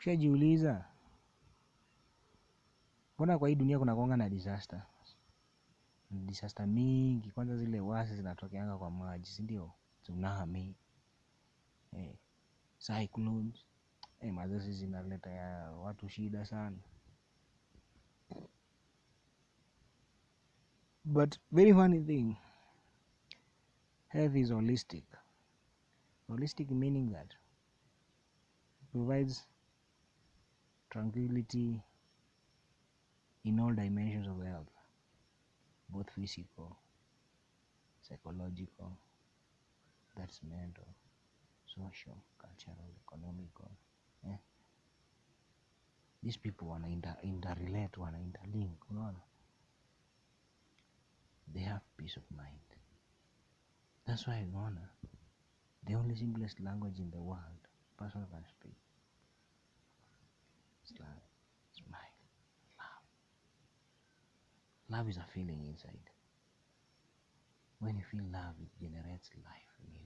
Ushajiuliza mbona kwa hii dunia kuna kuanga na disaster? Disaster mingi, kwanza zile wasi zinatokeanga kwa maji, si ndio? Tsunami, eh, cyclones, eh, zinaleta ya watu shida sana. But very funny thing, health is holistic. Holistic meaning that provides tranquility in all dimensions of health, both physical, psychological, that's mental, social, cultural, economical. Eh? These people wana inter, interrelate, wana interlink, unaona? They have peace of mind. That's why unaona the only simplest language in the world person can speak is love, smile, love. Love is a feeling inside. When you feel love,